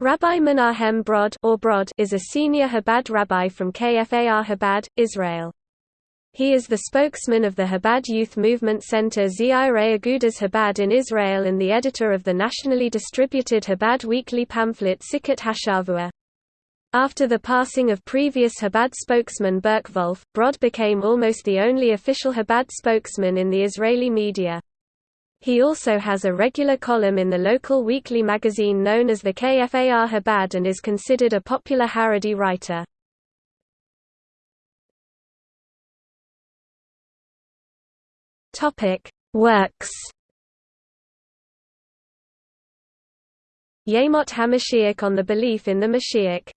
Rabbi Menahem Brod, or Brod is a senior Chabad rabbi from KFAR Chabad, Israel. He is the spokesman of the Chabad Youth Movement Center Tzeirei Agudas Chabad in Israel and the editor of the nationally distributed Chabad weekly pamphlet Sichat HaShavua. After the passing of previous Chabad spokesman Burke Wolf, Brod became almost the only official Chabad spokesman in the Israeli media. He also has a regular column in the local weekly magazine known as the KFAR Habad and is considered a popular Haredi writer. Works. Yemot HaMashiach on the belief in the Mashiach.